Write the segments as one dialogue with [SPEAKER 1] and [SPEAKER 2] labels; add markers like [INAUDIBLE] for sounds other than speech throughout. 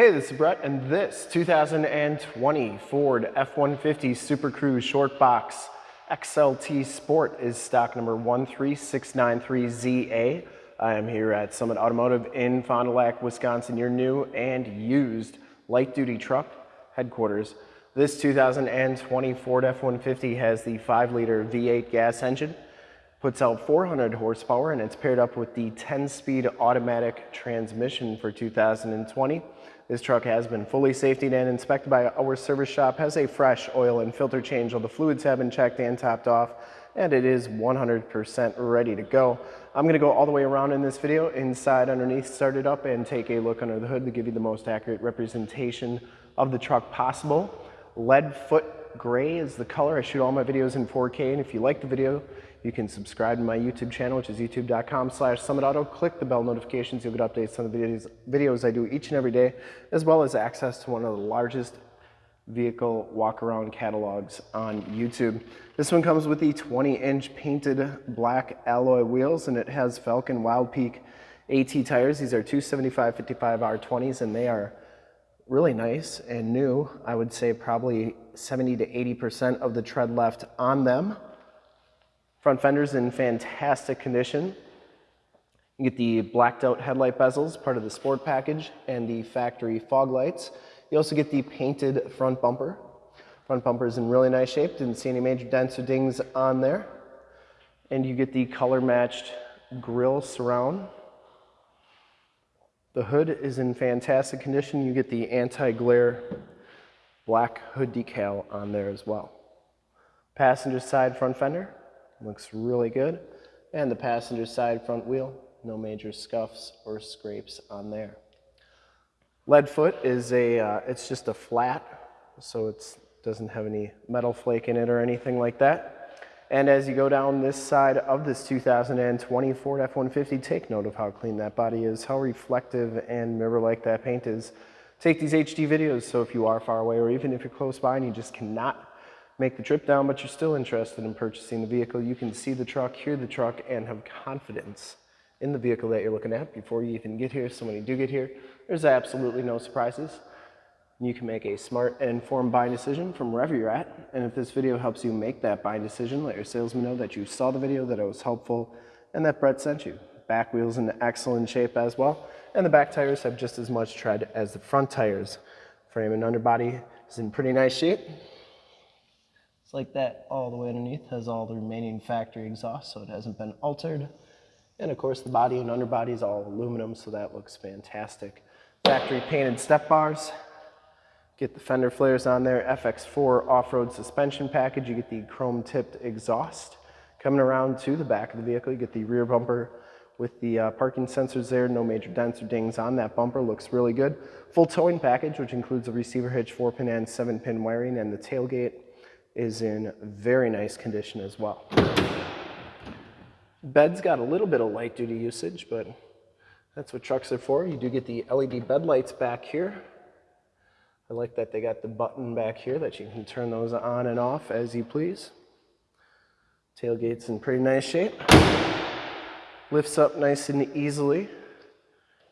[SPEAKER 1] Hey, this is Brett, and this 2020 Ford F-150 Super Crew Short Box XLT Sport is stock number 13693ZA. I am here at Summit Automotive in Fond du Lac, Wisconsin, your new and used light-duty truck headquarters. This 2020 Ford F-150 has the 5-liter V8 gas engine, puts out 400 horsepower, and it's paired up with the 10-speed automatic transmission for 2020. This truck has been fully safetied and inspected by our service shop, has a fresh oil and filter change. All the fluids have been checked and topped off, and it is 100% ready to go. I'm gonna go all the way around in this video, inside, underneath, start it up, and take a look under the hood to give you the most accurate representation of the truck possible. Lead foot gray is the color. I shoot all my videos in 4K, and if you like the video, you can subscribe to my YouTube channel, which is youtube.com slash summitauto. Click the bell notifications. You'll get updates on the videos, videos I do each and every day, as well as access to one of the largest vehicle walk-around catalogs on YouTube. This one comes with the 20-inch painted black alloy wheels, and it has Falken Wild Peak AT tires. These are 275 55 R20s, and they are really nice and new. I would say probably 70 to 80% of the tread left on them. Front fender's in fantastic condition. You get the blacked out headlight bezels, part of the sport package, and the factory fog lights. You also get the painted front bumper. Front bumper is in really nice shape. Didn't see any major dents or dings on there. And you get the color matched grille surround. The hood is in fantastic condition. You get the anti-glare black hood decal on there as well. Passenger side front fender, Looks really good. And the passenger side front wheel, no major scuffs or scrapes on there. Lead foot is a, uh, it's just a flat, so it doesn't have any metal flake in it or anything like that. And as you go down this side of this 2020 Ford F-150, take note of how clean that body is, how reflective and mirror-like that paint is. Take these HD videos, so if you are far away or even if you're close by and you just cannot make the trip down, but you're still interested in purchasing the vehicle, you can see the truck, hear the truck, and have confidence in the vehicle that you're looking at before you even get here. So when you do get here, there's absolutely no surprises. You can make a smart and informed buying decision from wherever you're at. And if this video helps you make that buying decision, let your salesman know that you saw the video, that it was helpful, and that Brett sent you. Back wheels in excellent shape as well. And the back tires have just as much tread as the front tires. Frame and underbody is in pretty nice shape. It's like that all the way underneath, has all the remaining factory exhaust, so it hasn't been altered. And of course the body and underbody is all aluminum, so that looks fantastic. Factory painted step bars. Get the fender flares on there, FX4 off-road suspension package. You get the chrome tipped exhaust. Coming around to the back of the vehicle, you get the rear bumper with the uh, parking sensors there, no major dents or dings on that bumper, looks really good. Full towing package, which includes a receiver hitch, 4-pin and 7-pin wiring, and the tailgate is in very nice condition as well. Bed's got a little bit of light duty usage, but that's what trucks are for. You do get the LED bed lights back here. I like that they got the button back here that you can turn those on and off as you please. Tailgate's in pretty nice shape. Lifts up nice and easily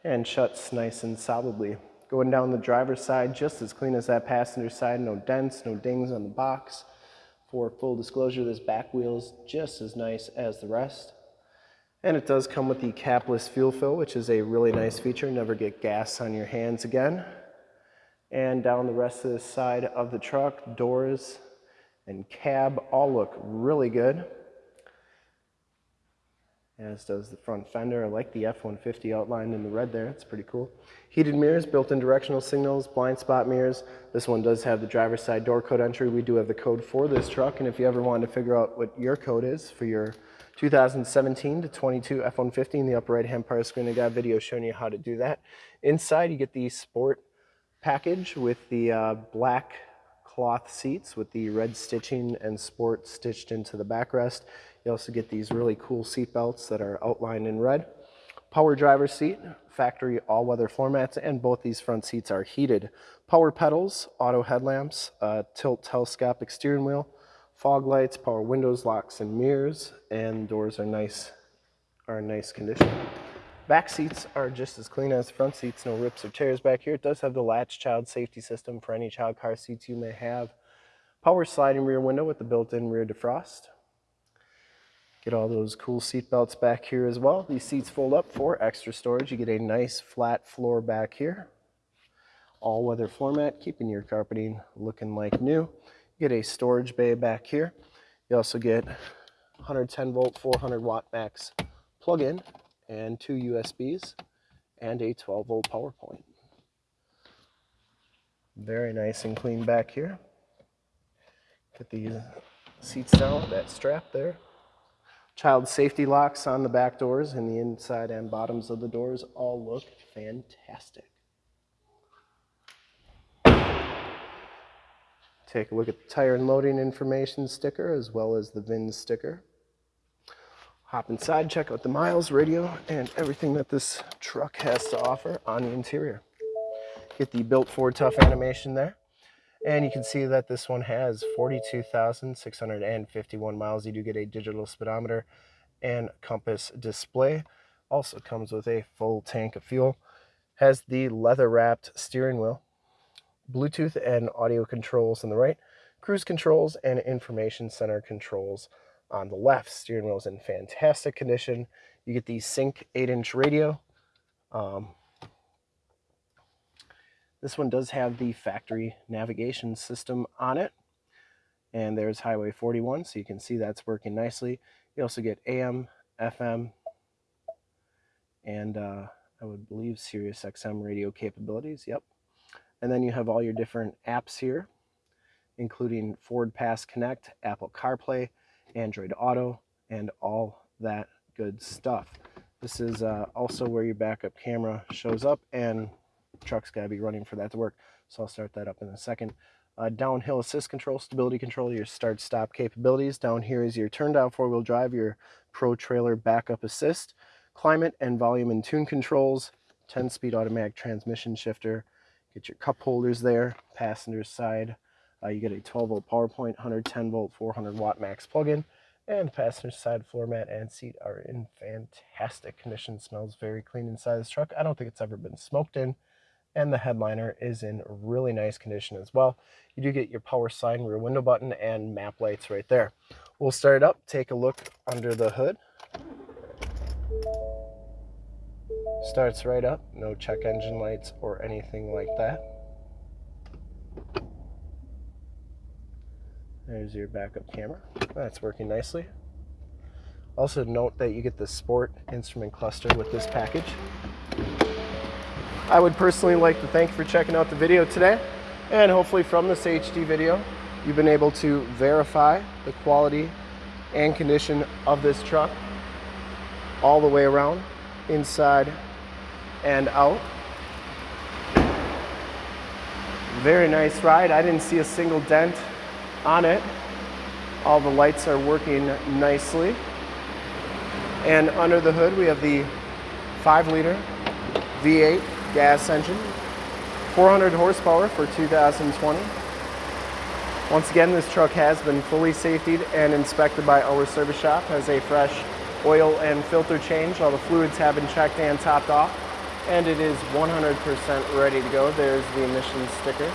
[SPEAKER 1] and shuts nice and solidly. Going down the driver's side, just as clean as that passenger side. No dents, no dings on the box. For full disclosure, this back wheel is just as nice as the rest. And it does come with the capless fuel fill, which is a really nice feature. Never get gas on your hands again. And down the rest of the side of the truck, doors and cab all look really good as does the front fender. I like the F-150 outlined in the red there. It's pretty cool. Heated mirrors, built-in directional signals, blind spot mirrors. This one does have the driver's side door code entry. We do have the code for this truck, and if you ever wanted to figure out what your code is for your 2017 to 22 F-150 in the upper right-hand part of the screen, I got a video showing you how to do that. Inside, you get the sport package with the uh, black cloth seats with the red stitching and sport stitched into the backrest. You also get these really cool seat belts that are outlined in red. Power driver's seat, factory all-weather floor mats, and both these front seats are heated. Power pedals, auto headlamps, uh, tilt telescopic steering wheel, fog lights, power windows, locks, and mirrors, and doors are nice, are in nice condition. Back seats are just as clean as the front seats, no rips or tears back here. It does have the latch child safety system for any child car seats you may have. Power sliding rear window with the built-in rear defrost. Get all those cool seat belts back here as well. These seats fold up for extra storage. You get a nice flat floor back here. All-weather floor mat, keeping your carpeting looking like new. You get a storage bay back here. You also get 110 volt, 400 watt max plug-in and two USBs and a 12 volt power point. Very nice and clean back here. Get the seats down, that strap there. Child safety locks on the back doors and the inside and bottoms of the doors all look fantastic. Take a look at the tire and loading information sticker as well as the VIN sticker. Hop inside, check out the miles, radio, and everything that this truck has to offer on the interior. Get the built Ford tough animation there. And you can see that this one has 42,651 miles. You do get a digital speedometer and compass display. Also comes with a full tank of fuel. Has the leather wrapped steering wheel, Bluetooth and audio controls on the right, cruise controls and information center controls on the left. Steering wheel is in fantastic condition. You get the Sync 8-inch radio. Um, this one does have the factory navigation system on it. And there's Highway 41, so you can see that's working nicely. You also get AM, FM, and uh, I would believe Sirius XM radio capabilities. Yep. And then you have all your different apps here, including Ford Pass Connect, Apple CarPlay, Android Auto, and all that good stuff. This is uh, also where your backup camera shows up and truck's got to be running for that to work. So I'll start that up in a second. Uh, downhill assist control, stability control, your start stop capabilities. Down here is your turn down four wheel drive, your pro trailer backup assist, climate and volume and tune controls, 10 speed automatic transmission shifter. Get your cup holders there, passenger side uh, you get a 12 volt power point, 110 volt, 400 watt max plug-in, and passenger side floor mat and seat are in fantastic condition. Smells very clean inside this truck. I don't think it's ever been smoked in. And the headliner is in really nice condition as well. You do get your power sign rear window button and map lights right there. We'll start it up, take a look under the hood. Starts right up, no check engine lights or anything like that. There's your backup camera. That's working nicely. Also note that you get the sport instrument cluster with this package. I would personally like to thank you for checking out the video today. And hopefully from this HD video, you've been able to verify the quality and condition of this truck all the way around, inside and out. Very nice ride. I didn't see a single dent on it. All the lights are working nicely. And under the hood, we have the 5 liter V8 gas engine, 400 horsepower for 2020. Once again, this truck has been fully safetied and inspected by our service shop, has a fresh oil and filter change. All the fluids have been checked and topped off, and it is 100% ready to go. There's the emissions sticker.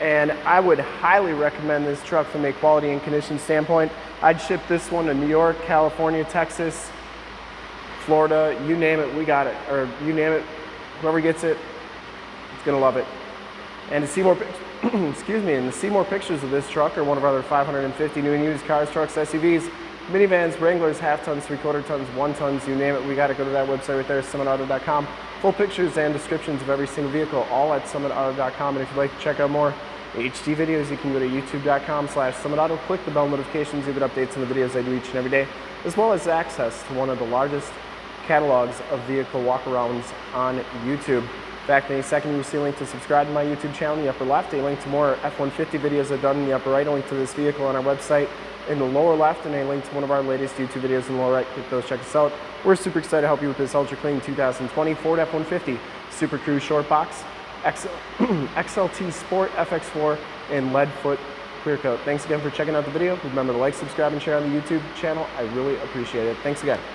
[SPEAKER 1] and I would highly recommend this truck from a quality and condition standpoint. I'd ship this one to New York, California, Texas, Florida, you name it, we got it. Or you name it, whoever gets it, it's gonna love it. And to see more, excuse me, and to see more pictures of this truck or one of our other 550 new and used cars, trucks, SUVs, minivans, Wranglers, half tons, three quarter tons, one tons, you name it, we got to go to that website right there, summitauto.com. Full pictures and descriptions of every single vehicle, all at summitauto.com. And if you'd like to check out more HD videos, you can go to youtube.com slash summitauto, click the bell notifications, you get updates on the videos I do each and every day, as well as access to one of the largest catalogs of vehicle walkarounds on YouTube. In fact, in a second you see a link to subscribe to my YouTube channel in the upper left, a link to more F-150 videos I've done in the upper right, a link to this vehicle on our website in the lower left, and a link to one of our latest YouTube videos in the lower right. Click those, check us out. We're super excited to help you with this ultra clean 2020 Ford F-150 Super Crew Short Box, XL, [CLEARS THROAT] XLT Sport FX4, and Leadfoot clear coat. Thanks again for checking out the video. Remember to like, subscribe, and share on the YouTube channel. I really appreciate it. Thanks again.